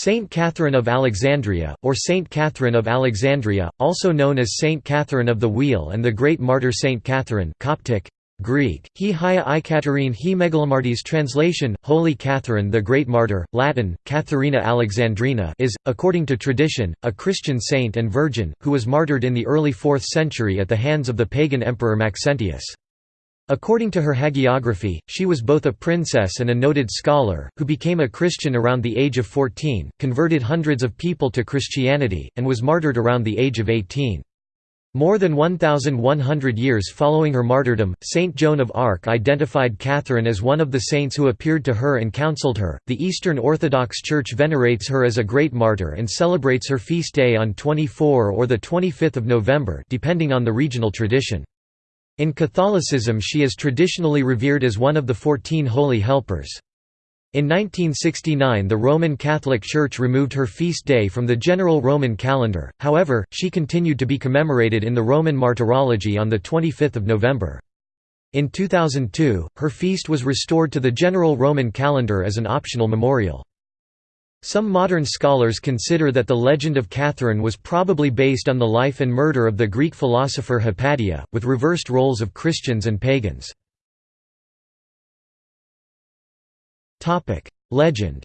Saint Catherine of Alexandria, or Saint Catherine of Alexandria, also known as Saint Catherine of the Wheel and the Great Martyr Saint Catherine Coptic, Greek, He Hia I Katerine He Megalomartes translation, Holy Catherine the Great Martyr, Latin, Catharina Alexandrina is, according to tradition, a Christian saint and virgin, who was martyred in the early 4th century at the hands of the pagan emperor Maxentius. According to her hagiography, she was both a princess and a noted scholar, who became a Christian around the age of 14, converted hundreds of people to Christianity, and was martyred around the age of 18. More than 1,100 years following her martyrdom, Saint Joan of Arc identified Catherine as one of the saints who appeared to her and counseled her. The Eastern Orthodox Church venerates her as a great martyr and celebrates her feast day on 24 or 25 November depending on the regional tradition. In Catholicism she is traditionally revered as one of the Fourteen Holy Helpers. In 1969 the Roman Catholic Church removed her feast day from the general Roman calendar, however, she continued to be commemorated in the Roman Martyrology on 25 November. In 2002, her feast was restored to the general Roman calendar as an optional memorial. Some modern scholars consider that the legend of Catherine was probably based on the life and murder of the Greek philosopher Hypatia, with reversed roles of Christians and pagans. Legend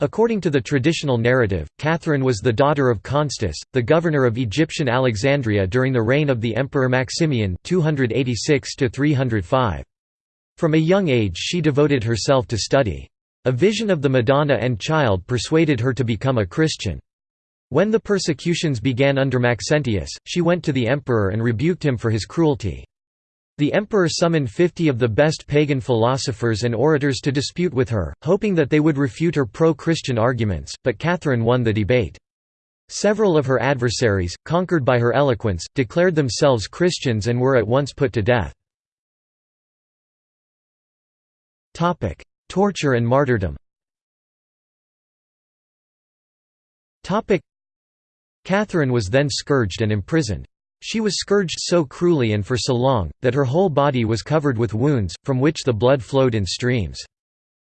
According to the traditional narrative, Catherine was the daughter of Constus, the governor of Egyptian Alexandria during the reign of the Emperor Maximian 286 305. From a young age she devoted herself to study. A vision of the Madonna and Child persuaded her to become a Christian. When the persecutions began under Maxentius, she went to the emperor and rebuked him for his cruelty. The emperor summoned fifty of the best pagan philosophers and orators to dispute with her, hoping that they would refute her pro-Christian arguments, but Catherine won the debate. Several of her adversaries, conquered by her eloquence, declared themselves Christians and were at once put to death. Torture and martyrdom Catherine was then scourged and imprisoned. She was scourged so cruelly and for so long, that her whole body was covered with wounds, from which the blood flowed in streams.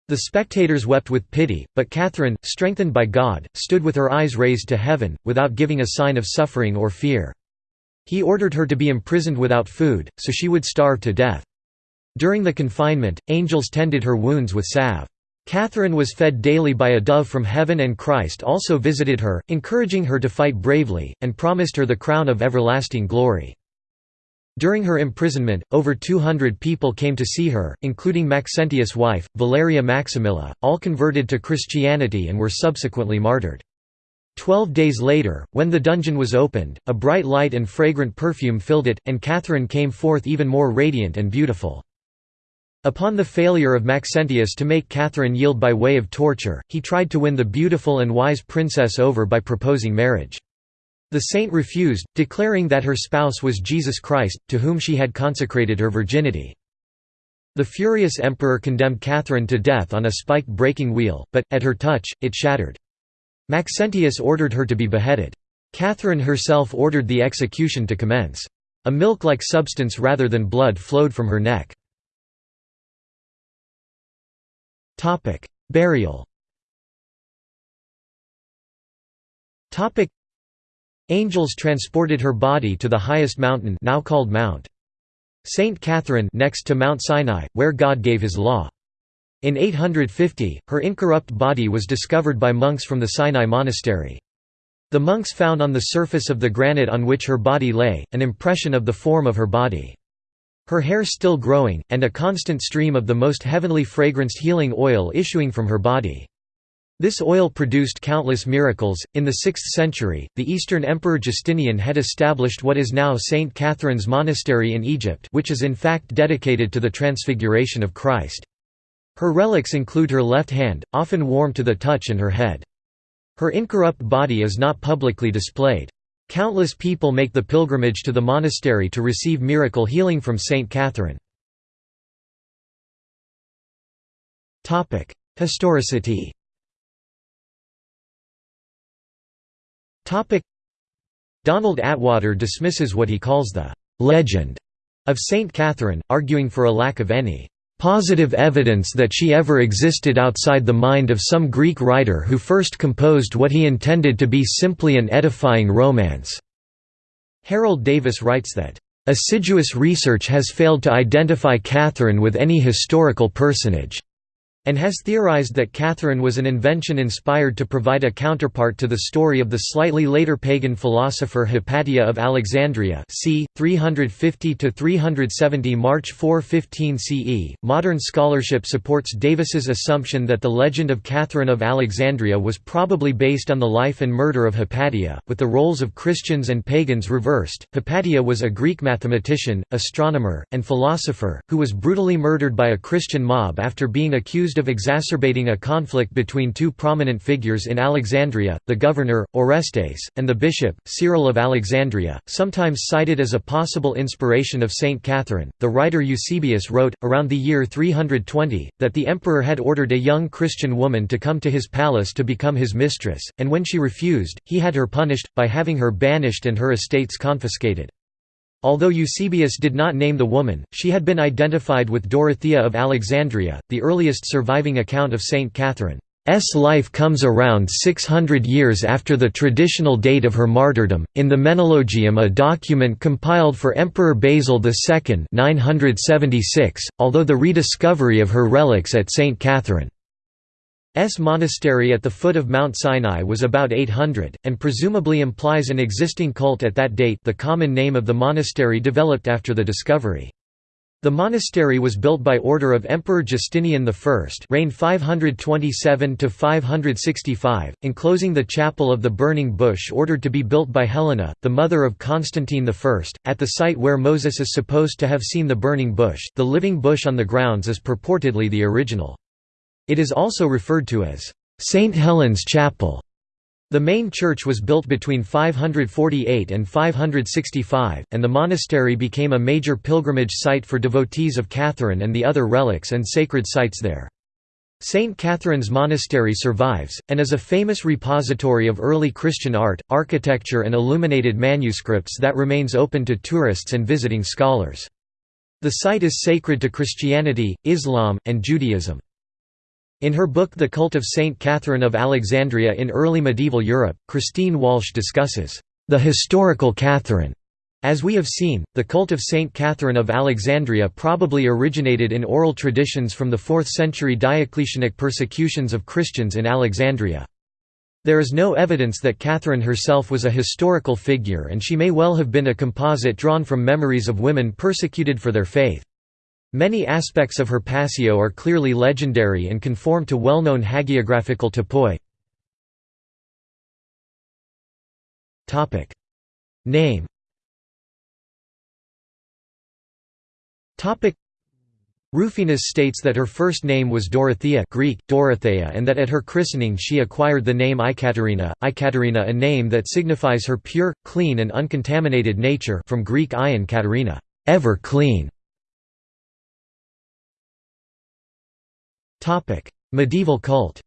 The spectators wept with pity, but Catherine, strengthened by God, stood with her eyes raised to heaven, without giving a sign of suffering or fear. He ordered her to be imprisoned without food, so she would starve to death. During the confinement, angels tended her wounds with salve. Catherine was fed daily by a dove from heaven and Christ also visited her, encouraging her to fight bravely, and promised her the crown of everlasting glory. During her imprisonment, over 200 people came to see her, including Maxentius' wife, Valeria Maximilla, all converted to Christianity and were subsequently martyred. Twelve days later, when the dungeon was opened, a bright light and fragrant perfume filled it, and Catherine came forth even more radiant and beautiful. Upon the failure of Maxentius to make Catherine yield by way of torture, he tried to win the beautiful and wise princess over by proposing marriage. The saint refused, declaring that her spouse was Jesus Christ, to whom she had consecrated her virginity. The furious emperor condemned Catherine to death on a spiked breaking wheel, but, at her touch, it shattered. Maxentius ordered her to be beheaded. Catherine herself ordered the execution to commence. A milk-like substance rather than blood flowed from her neck. Topic: Burial. Topic: Angels transported her body to the highest mountain now called Mount Saint Catherine next to Mount Sinai, where God gave his law. In 850, her incorrupt body was discovered by monks from the Sinai monastery. The monks found on the surface of the granite on which her body lay, an impression of the form of her body. Her hair still growing, and a constant stream of the most heavenly fragranced healing oil issuing from her body. This oil produced countless miracles. In the 6th century, the Eastern Emperor Justinian had established what is now St. Catherine's Monastery in Egypt, which is in fact dedicated to the Transfiguration of Christ. Her relics include her left hand, often warm to the touch, and her head. Her incorrupt body is not publicly displayed. Countless people make the pilgrimage to the monastery to receive miracle healing from Saint Catherine. Historicity Donald Attwater dismisses what he calls the «legend» of Saint Catherine, arguing for a lack of any positive evidence that she ever existed outside the mind of some Greek writer who first composed what he intended to be simply an edifying romance." Harold Davis writes that, "...assiduous research has failed to identify Catherine with any historical personage." And has theorized that Catherine was an invention inspired to provide a counterpart to the story of the slightly later pagan philosopher Hypatia of Alexandria c. 350–370 March 415 CE. Modern scholarship supports Davis's assumption that the legend of Catherine of Alexandria was probably based on the life and murder of Hypatia, with the roles of Christians and pagans reversed. Hypatia was a Greek mathematician, astronomer, and philosopher, who was brutally murdered by a Christian mob after being accused accused of exacerbating a conflict between two prominent figures in Alexandria, the governor, Orestes, and the bishop, Cyril of Alexandria, sometimes cited as a possible inspiration of Saint Catherine. The writer Eusebius wrote, around the year 320, that the emperor had ordered a young Christian woman to come to his palace to become his mistress, and when she refused, he had her punished, by having her banished and her estates confiscated. Although Eusebius did not name the woman, she had been identified with Dorothea of Alexandria, the earliest surviving account of Saint Catherine's life comes around 600 years after the traditional date of her martyrdom, in the Menologium a document compiled for Emperor Basil II 976, although the rediscovery of her relics at St. Catherine S monastery at the foot of Mount Sinai was about 800, and presumably implies an existing cult at that date the common name of the monastery developed after the discovery. The monastery was built by order of Emperor Justinian I reigned 527–565, enclosing the chapel of the Burning Bush ordered to be built by Helena, the mother of Constantine I, at the site where Moses is supposed to have seen the burning bush the living bush on the grounds is purportedly the original. It is also referred to as St. Helen's Chapel. The main church was built between 548 and 565, and the monastery became a major pilgrimage site for devotees of Catherine and the other relics and sacred sites there. St. Catherine's Monastery survives, and is a famous repository of early Christian art, architecture and illuminated manuscripts that remains open to tourists and visiting scholars. The site is sacred to Christianity, Islam, and Judaism. In her book The Cult of Saint Catherine of Alexandria in Early Medieval Europe, Christine Walsh discusses, "...the historical Catherine." As we have seen, the cult of Saint Catherine of Alexandria probably originated in oral traditions from the 4th century Diocletianic persecutions of Christians in Alexandria. There is no evidence that Catherine herself was a historical figure and she may well have been a composite drawn from memories of women persecuted for their faith. Many aspects of her passio are clearly legendary and conform to well-known hagiographical topoi. Name. Rufinus states that her first name was Dorothea Greek, Dorothea and that at her christening she acquired the name Ikaterina, Ikaterina a name that signifies her pure, clean and uncontaminated nature from Greek ion Katerina ever clean". Topic: Medieval cult.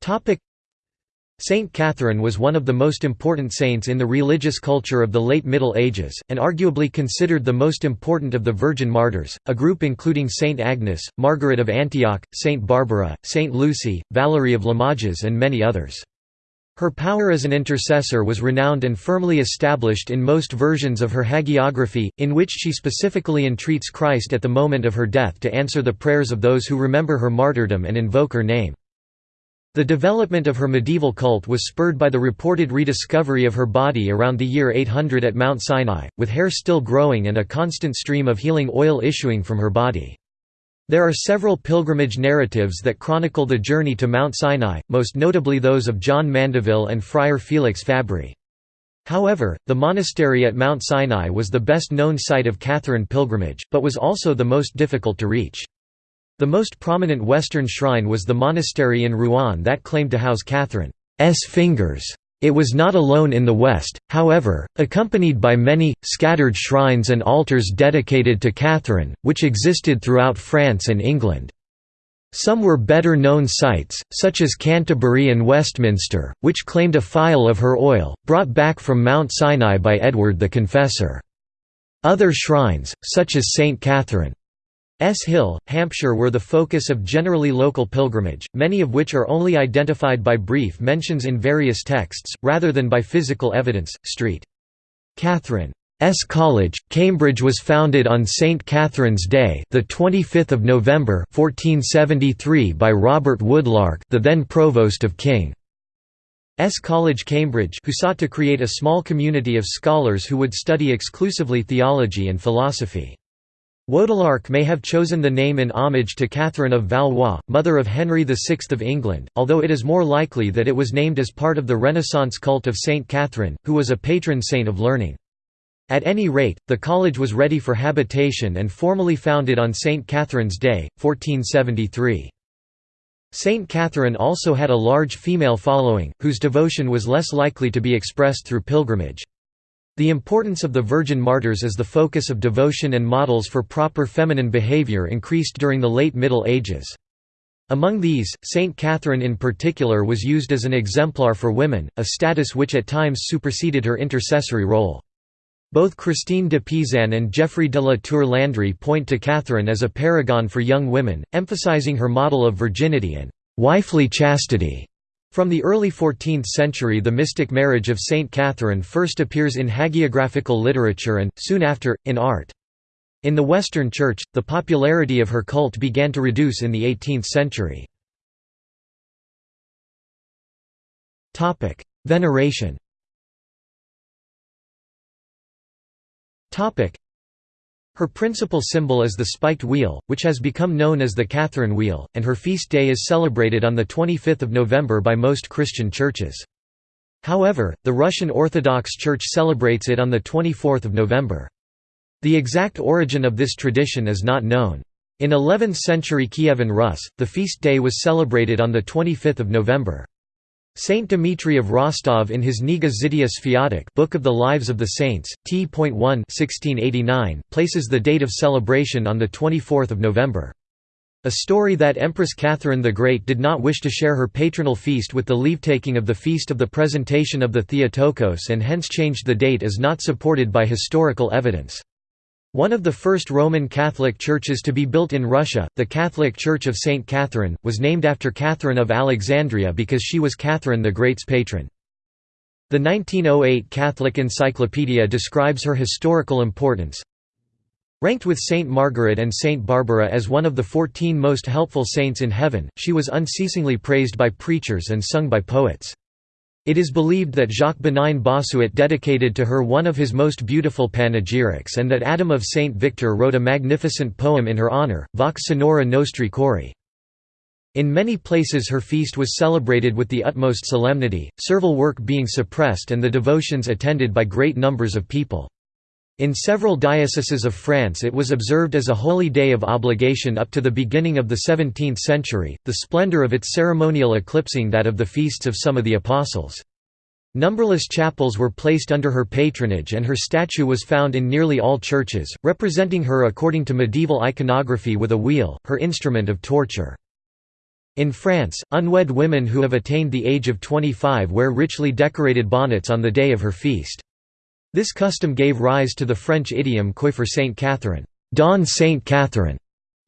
Topic: Saint Catherine was one of the most important saints in the religious culture of the late Middle Ages, and arguably considered the most important of the Virgin Martyrs, a group including Saint Agnes, Margaret of Antioch, Saint Barbara, Saint Lucy, Valerie of Limoges and many others. Her power as an intercessor was renowned and firmly established in most versions of her hagiography, in which she specifically entreats Christ at the moment of her death to answer the prayers of those who remember her martyrdom and invoke her name. The development of her medieval cult was spurred by the reported rediscovery of her body around the year 800 at Mount Sinai, with hair still growing and a constant stream of healing oil issuing from her body. There are several pilgrimage narratives that chronicle the journey to Mount Sinai, most notably those of John Mandeville and Friar Felix Fabri. However, the monastery at Mount Sinai was the best known site of Catherine pilgrimage, but was also the most difficult to reach. The most prominent Western shrine was the monastery in Rouen that claimed to house Catherine's fingers. It was not alone in the West, however, accompanied by many, scattered shrines and altars dedicated to Catherine, which existed throughout France and England. Some were better known sites, such as Canterbury and Westminster, which claimed a phial of her oil, brought back from Mount Sinai by Edward the Confessor. Other shrines, such as St. Catherine's Hill, Hampshire were the focus of generally local pilgrimage, many of which are only identified by brief mentions in various texts, rather than by physical evidence. St. Catherine's College, Cambridge was founded on St. Catherine's Day the 25th of November 1473 by Robert Woodlark the then Provost of King. S. College Cambridge who sought to create a small community of scholars who would study exclusively theology and philosophy. Woodlark may have chosen the name in homage to Catherine of Valois, mother of Henry VI of England, although it is more likely that it was named as part of the Renaissance cult of Saint Catherine, who was a patron saint of learning. At any rate, the college was ready for habitation and formally founded on St. Catherine's Day, 1473. Saint Catherine also had a large female following, whose devotion was less likely to be expressed through pilgrimage. The importance of the Virgin Martyrs as the focus of devotion and models for proper feminine behavior increased during the late Middle Ages. Among these, Saint Catherine in particular was used as an exemplar for women, a status which at times superseded her intercessory role. Both Christine de Pizan and Geoffrey de la Tour Landry point to Catherine as a paragon for young women, emphasizing her model of virginity and wifely chastity. From the early 14th century the mystic marriage of Saint Catherine first appears in hagiographical literature and, soon after, in art. In the Western Church, the popularity of her cult began to reduce in the 18th century. Veneration her principal symbol is the spiked wheel, which has become known as the Catherine wheel, and her feast day is celebrated on 25 November by most Christian churches. However, the Russian Orthodox Church celebrates it on 24 November. The exact origin of this tradition is not known. In 11th century Kievan Rus, the feast day was celebrated on 25 November. Saint Dimitri of Rostov in his Kniga Zydia Sviatic Book of the Lives of the Saints, T.1 1689, places the date of celebration on 24 November. A story that Empress Catherine the Great did not wish to share her patronal feast with the leavetaking of the feast of the presentation of the Theotokos and hence changed the date is not supported by historical evidence. One of the first Roman Catholic churches to be built in Russia, the Catholic Church of St. Catherine, was named after Catherine of Alexandria because she was Catherine the Great's patron. The 1908 Catholic Encyclopedia describes her historical importance. Ranked with Saint Margaret and Saint Barbara as one of the fourteen most helpful saints in heaven, she was unceasingly praised by preachers and sung by poets. It is believed that Jacques Bénigne Bossuet dedicated to her one of his most beautiful panegyrics and that Adam of St. Victor wrote a magnificent poem in her honour, Vox Sonora Nostri Chori. In many places her feast was celebrated with the utmost solemnity, servile work being suppressed and the devotions attended by great numbers of people. In several dioceses of France it was observed as a holy day of obligation up to the beginning of the 17th century, the splendor of its ceremonial eclipsing that of the feasts of some of the apostles. Numberless chapels were placed under her patronage and her statue was found in nearly all churches, representing her according to medieval iconography with a wheel, her instrument of torture. In France, unwed women who have attained the age of 25 wear richly decorated bonnets on the day of her feast. This custom gave rise to the French idiom coiffer Saint Catherine, don Saint Catherine,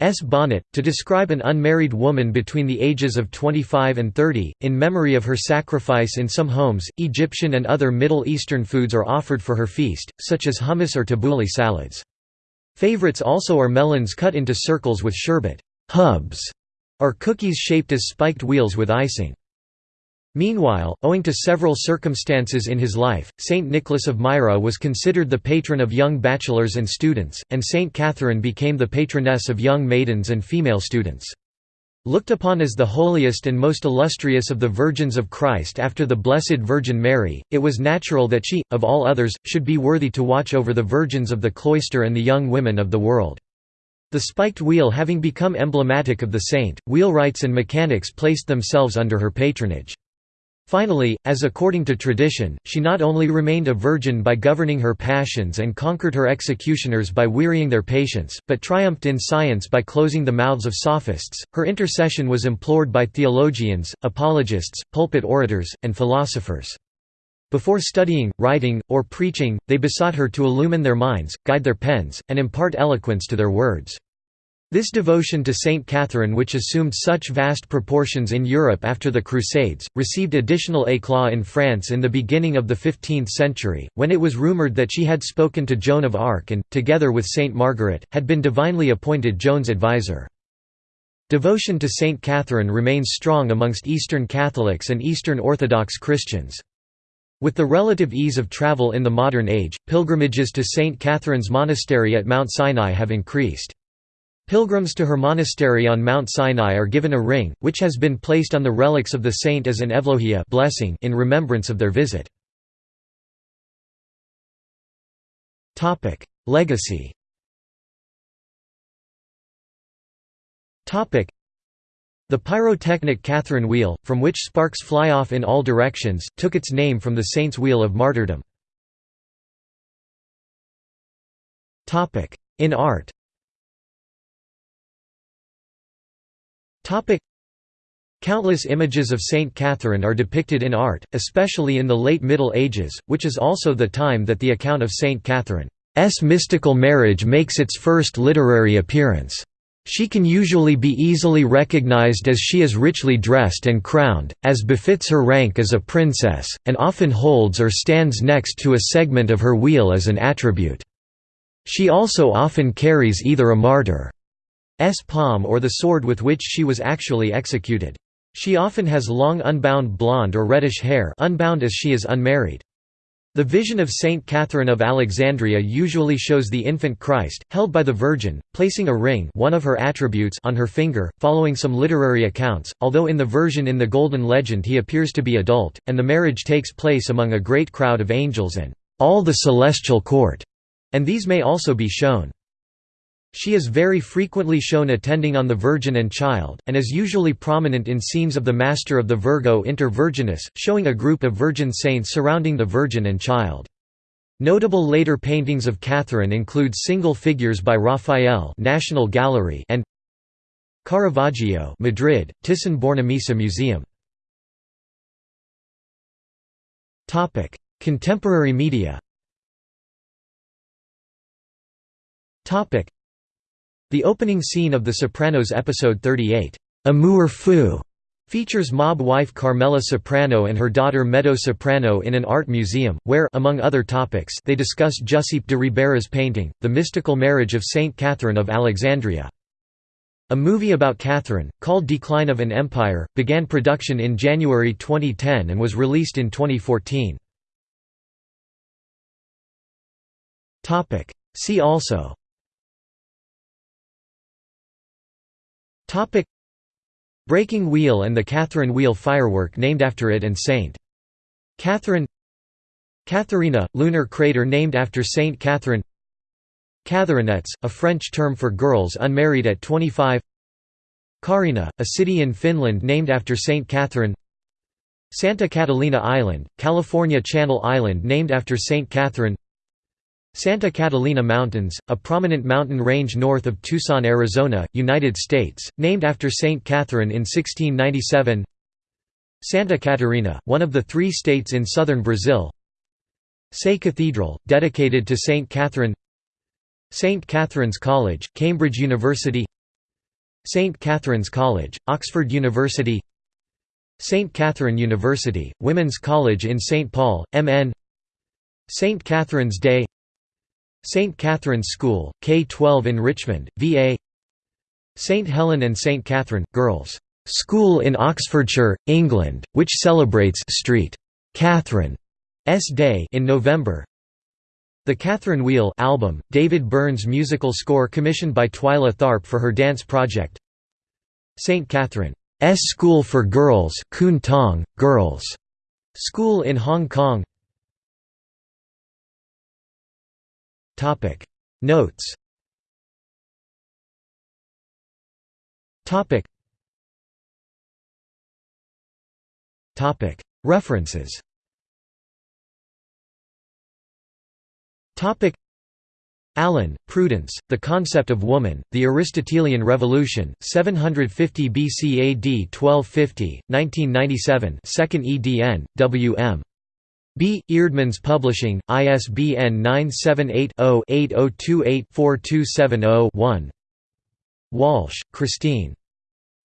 s bonnet, to describe an unmarried woman between the ages of 25 and 30. In memory of her sacrifice in some homes, Egyptian and other Middle Eastern foods are offered for her feast, such as hummus or tabbouleh salads. Favorites also are melons cut into circles with sherbet hubs, or cookies shaped as spiked wheels with icing. Meanwhile, owing to several circumstances in his life, Saint Nicholas of Myra was considered the patron of young bachelors and students, and Saint Catherine became the patroness of young maidens and female students. Looked upon as the holiest and most illustrious of the Virgins of Christ after the Blessed Virgin Mary, it was natural that she, of all others, should be worthy to watch over the virgins of the cloister and the young women of the world. The spiked wheel having become emblematic of the saint, wheelwrights and mechanics placed themselves under her patronage. Finally, as according to tradition, she not only remained a virgin by governing her passions and conquered her executioners by wearying their patience, but triumphed in science by closing the mouths of sophists. Her intercession was implored by theologians, apologists, pulpit orators, and philosophers. Before studying, writing, or preaching, they besought her to illumine their minds, guide their pens, and impart eloquence to their words. This devotion to Saint Catherine which assumed such vast proportions in Europe after the Crusades, received additional éclat in France in the beginning of the 15th century, when it was rumoured that she had spoken to Joan of Arc and, together with Saint Margaret, had been divinely appointed Joan's advisor. Devotion to Saint Catherine remains strong amongst Eastern Catholics and Eastern Orthodox Christians. With the relative ease of travel in the modern age, pilgrimages to St. Catherine's Monastery at Mount Sinai have increased. Pilgrims to her monastery on Mount Sinai are given a ring, which has been placed on the relics of the saint as an evlohia blessing in remembrance of their visit. Legacy The pyrotechnic Catherine wheel, from which sparks fly off in all directions, took its name from the saint's wheel of martyrdom. In art Countless images of Saint Catherine are depicted in art, especially in the late Middle Ages, which is also the time that the account of Saint Catherine's mystical marriage makes its first literary appearance. She can usually be easily recognized as she is richly dressed and crowned, as befits her rank as a princess, and often holds or stands next to a segment of her wheel as an attribute. She also often carries either a martyr palm or the sword with which she was actually executed. She often has long unbound blonde or reddish hair unbound as she is unmarried. The vision of Saint Catherine of Alexandria usually shows the infant Christ, held by the Virgin, placing a ring one of her attributes on her finger, following some literary accounts, although in the version in the Golden Legend he appears to be adult, and the marriage takes place among a great crowd of angels and all the celestial court, and these may also be shown. She is very frequently shown attending on the Virgin and Child, and is usually prominent in scenes of the Master of the Virgo Inter Virgines, showing a group of virgin saints surrounding the Virgin and Child. Notable later paintings of Catherine include single figures by Raphael National Gallery and Caravaggio Madrid, Thyssen-Bornemisza Museum. Contemporary media the opening scene of The Sopranos episode 38, Amour fou, features mob wife Carmela Soprano and her daughter Meadow Soprano in an art museum, where among other topics they discuss Giuseppe de Ribera's painting, The Mystical Marriage of Saint Catherine of Alexandria. A movie about Catherine, called Decline of an Empire, began production in January 2010 and was released in 2014. See also Topic Breaking Wheel and the Catherine Wheel firework named after it and St. Catherine Catharina, lunar crater named after Saint Catherine Catherinettes, a French term for girls unmarried at 25 Kaarina, a city in Finland named after Saint Catherine Santa Catalina Island, California Channel Island named after Saint Catherine Santa Catalina Mountains, a prominent mountain range north of Tucson, Arizona, United States, named after Saint Catherine in 1697 Santa Catarina, one of the three states in southern Brazil Sé Cathedral, dedicated to Saint Catherine St. Catherine's College, Cambridge University St. Catherine's College, Oxford University St. Catherine University, Women's College in St. Paul, MN St. Catherine's Day St. Catherine's School, K-12 in Richmond, VA St. Helen and St. Catherine, Girls' School in Oxfordshire, England, which celebrates St. Catherine's Day in November The Catherine Wheel album, David Byrne's musical score commissioned by Twyla Tharp for her dance project St. Catherine's School for Girls Kwun Tong, Girls' School in Hong Kong Topic. Notes. Topic. Topic. References. Topic. Allen, Prudence, The Concept of Woman, The Aristotelian Revolution, 750 BC AD 1250, 1997 2nd edn, W.M. B. Eerdmans Publishing, ISBN 978-0-8028-4270-1 Walsh, Christine.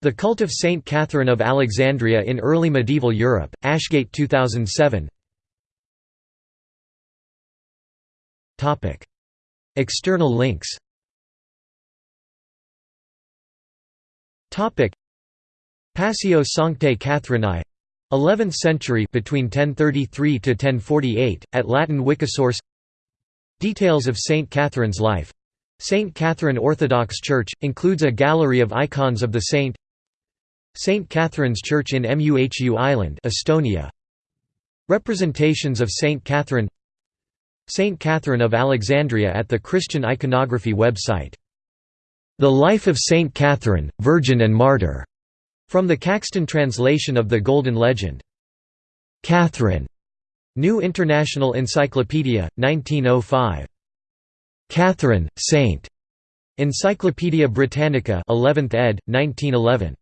The Cult of Saint Catherine of Alexandria in Early Medieval Europe, Ashgate 2007 External links. Passio Sanctae Catherinae 11th century between 1033 to 1048 at Latin Wikisource. Details of Saint Catherine's life. Saint Catherine Orthodox Church includes a gallery of icons of the saint. Saint Catherine's Church in Muhu Island Estonia. Representations of Saint Catherine. Saint Catherine of Alexandria at the Christian iconography website. The Life of Saint Catherine, Virgin and Martyr from the Caxton translation of the Golden Legend. Catherine. New International Encyclopedia, 1905. Catherine, Saint. Encyclopædia Britannica 11th ed., 1911.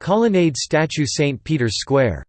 Colonnade statue St. Peter's Square